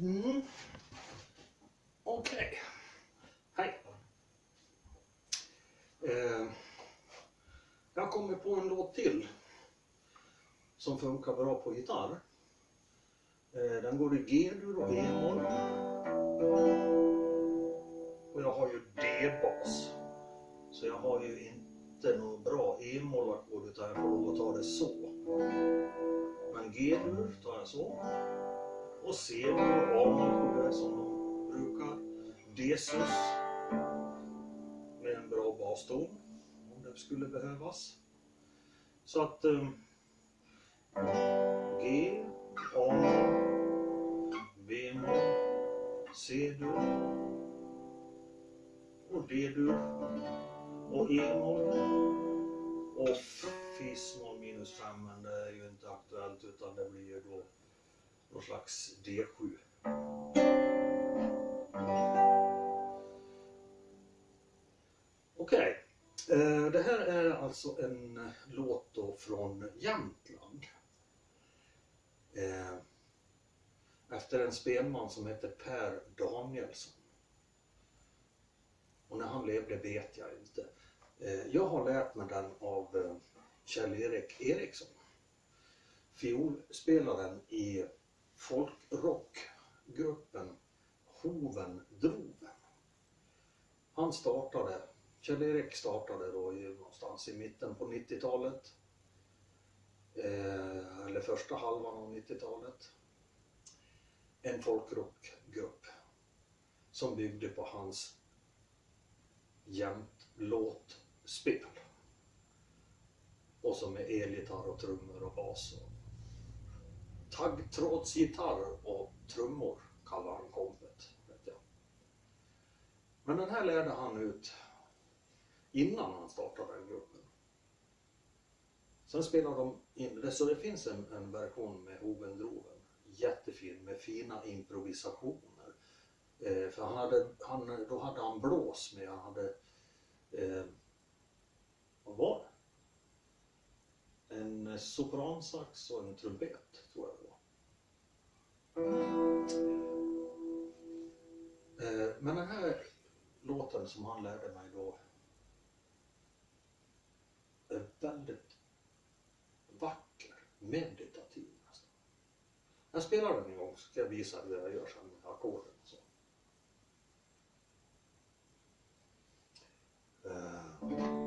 Mm. Okej. Hej. Eh, jag kommer på en låt till som funkar bra på gitarr. Eh, den går i G-dur och E-moll. Och jag har ju D-bas. Så jag har ju inte något bra E-mollackord utan jag får lov att ta det så. Men G-dur tar jag så. Och C-dur och A, som de brukar. D-sus med en bra baston om det skulle behövas. Så att um, G, A, B-moll, C-dur och D-dur och E-moll och fis-moll minus 5 men det är ju inte aktuellt utan det blir ju då någon slags D7. Okej, okay. det här är alltså en eh, låt då från Jämtland. Eh, efter en spelman som heter Per Danielsson. Och när han levde vet jag inte. Jag har lärt mig den av Kjell-Erik Eriksson. Fiolspelaren i folkrockgruppen Hoven Droven. Han startade Kjell-Erik startade då någonstans i mitten på 90-talet. Eh, eller första halvan av 90-talet. En folkrockgrupp som byggde på hans jämt låtspel. Och som är elgitarr och trummor och bas. Och taggtrådsgitarr och trummor kallar han kompet. Vet jag. Men den här lärde han ut innan han startade den gruppen. Sen spelar de in, det, så det finns en, en version med Hoven Droven, jättefin med fina improvisationer. Eh, för han hade, han, då hade han blås med, han hade, eh, vad var det? En sopransax och en trumpet tror jag Eh, men den här låten som han lärde mig då är väldigt vacker, meditativ nästan. Jag spelar den en gång så ska jag visa hur jag gör sen med ackorden och så. Uh.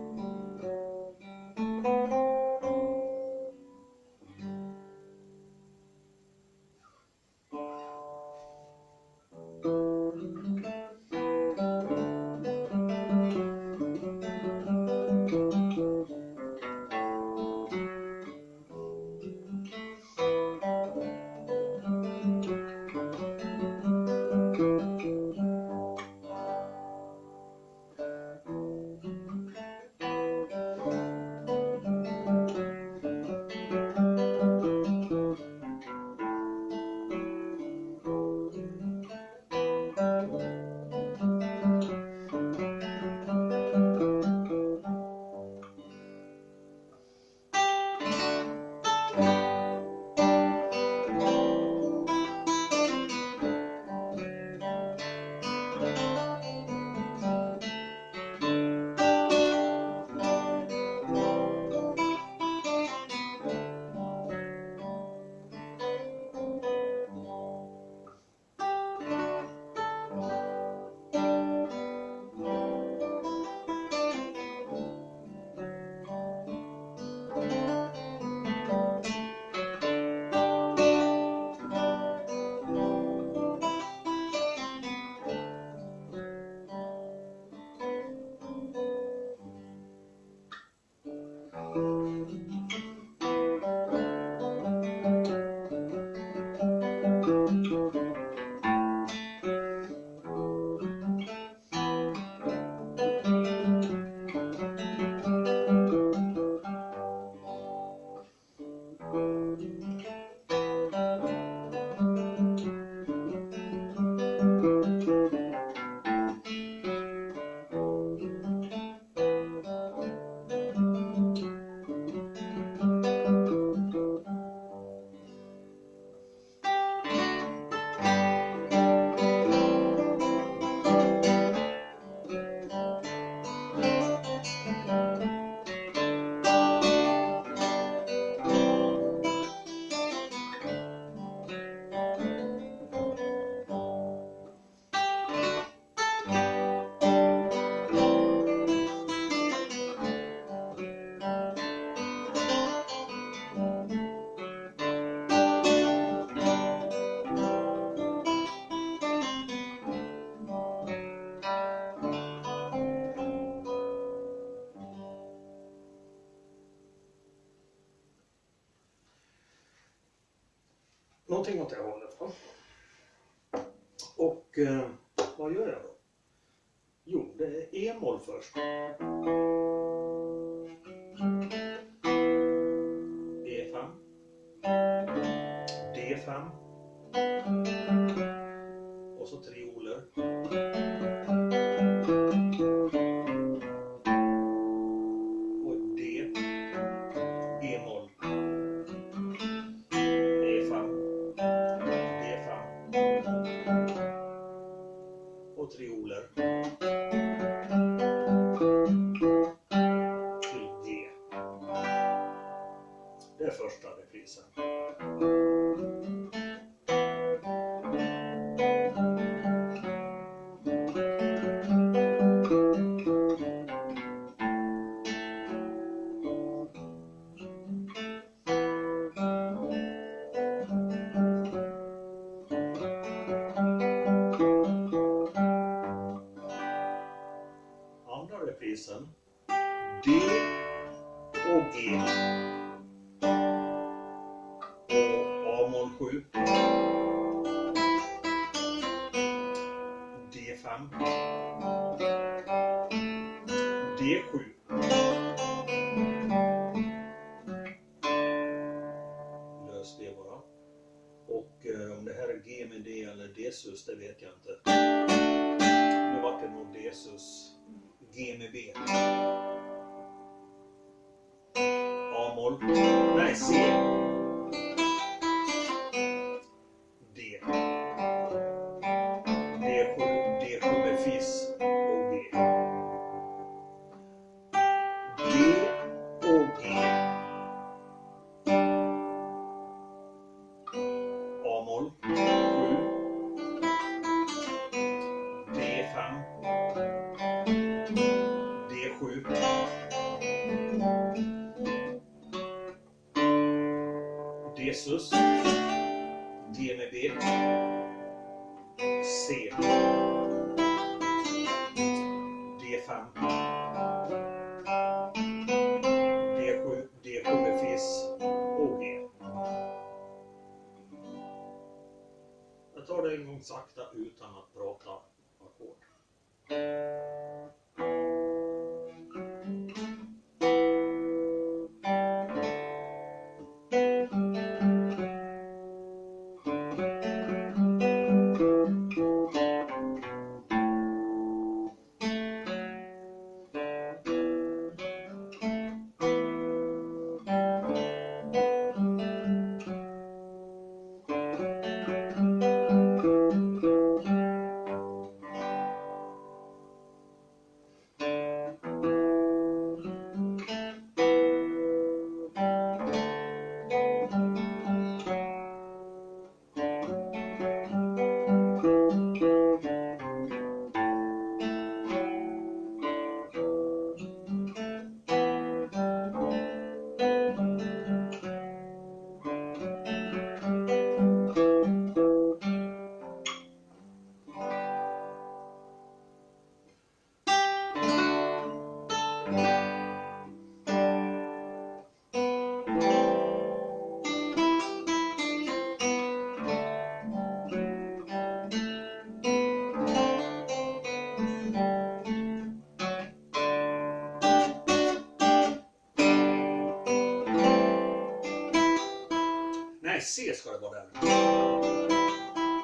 Någonting åt det hållet. Va? Och eh, vad gör jag då? Jo, det är E-moll först. E5. D5. Och så tre oler. Är första reprisen. Andra reprisen. D och G. 7. D5. D7. Lös det bara. Och eh, om det här är G med D eller D-sus, det vet jag inte. Nu vart det nog D-sus. G med B. A-moll. Nej, C. D7. D7 med Fis och G. Jag tar det en gång sakta utan att prata ackord. C den.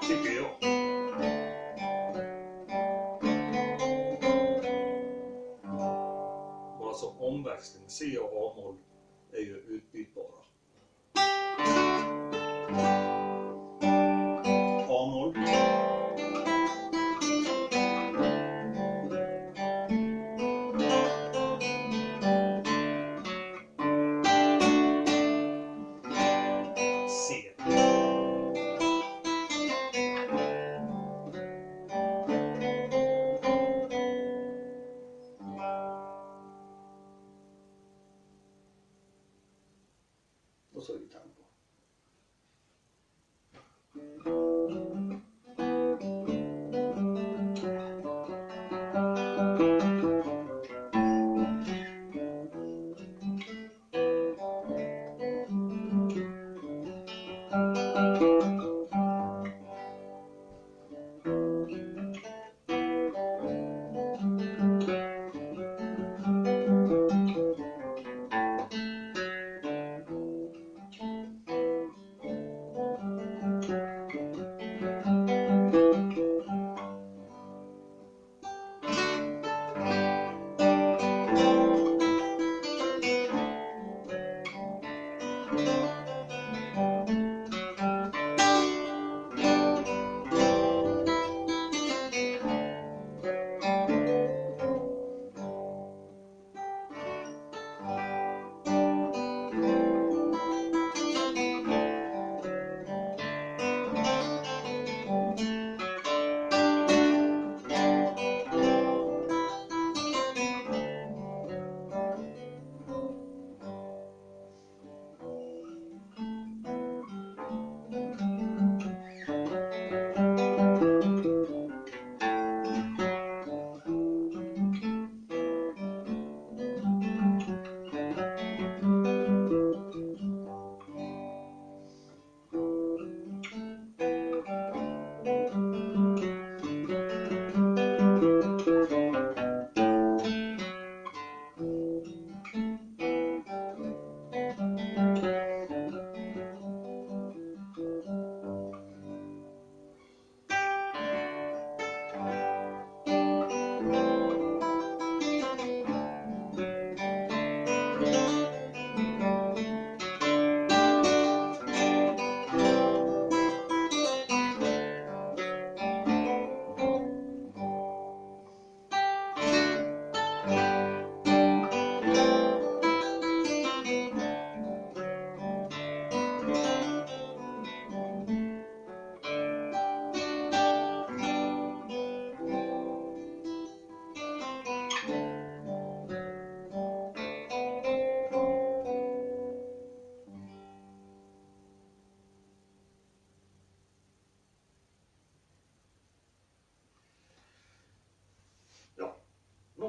Tycker jag. Bara som omväxling. C och A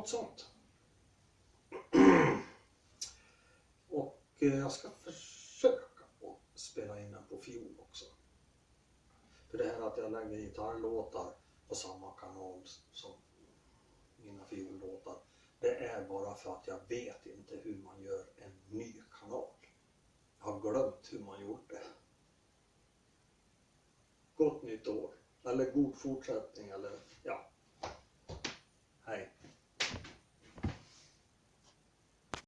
Något sånt. Och eh, jag ska försöka att spela in den på fiol också. För det här att jag lägger gitarrlåtar på samma kanal som mina fiollåtar. Det är bara för att jag vet inte hur man gör en ny kanal. Jag har glömt hur man gjort det. Gott nytt år. Eller god fortsättning eller ja,